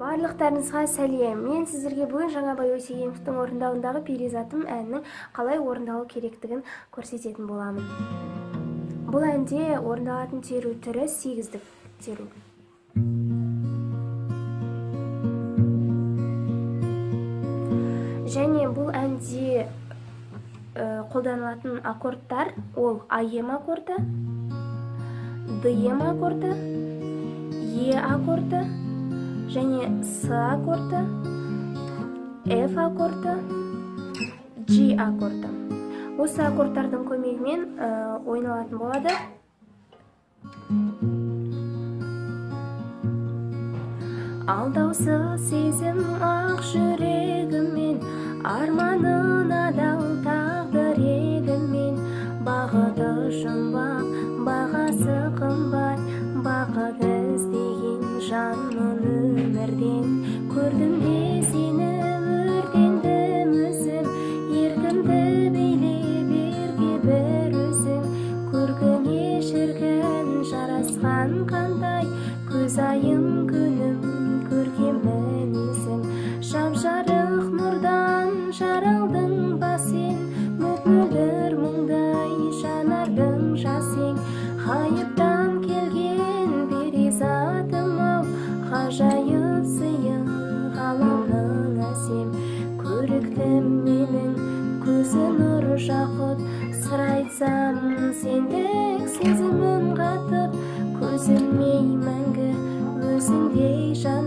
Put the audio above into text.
барлықтарыңызға сәлем. Мен сіздерге бүгін жаңабай өтегеновтің орындауындағы перизатым әнінің қалай орындалу керектігін көрсететін боламын. Бұл әнде орындалатын теру түрі сегіздік теру. Және бұл әнде қолданылатын аккордтар ол аем аккорды дем аккорды е аккорды және с аккорды ф аккорды g аккорды осы аккордтардың көмегімен ойналатын болады. Алдаусыз сезім ақ жүрегіммен арманын жарасқан қандай көзайым күнім көркем мінезің жап жарық нұрдан жаралдың ба сен мөп-мөлдір мұңдай жанардың жасың ғайыптан келген перизатым ау ғажайып сыйың ғаламның әсем. Көріктім менің көзі нұр жақұт сыр айтсам сенді. 思念已满格，我心底上。